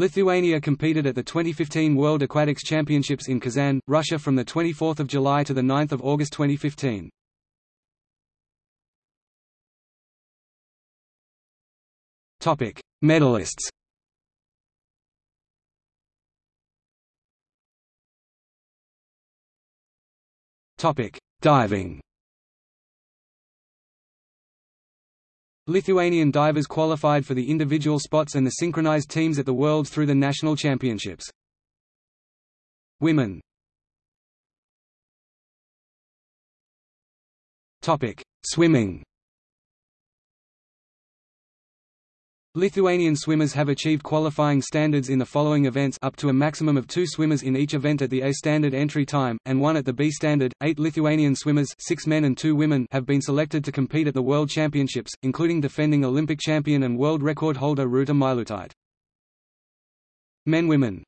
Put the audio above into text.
Lithuania competed at the 2015 World Aquatics Championships in Kazan, Russia from 24 July to 9 August 2015. Medalists Diving Lithuanian divers qualified for the individual spots and the synchronized teams at the Worlds through the national championships. Women. Swimming Lithuanian swimmers have achieved qualifying standards in the following events up to a maximum of two swimmers in each event at the A standard entry time, and one at the B standard. Eight Lithuanian swimmers six men and two women have been selected to compete at the World Championships, including defending Olympic champion and world record holder Rūta Meilutytė. Men Women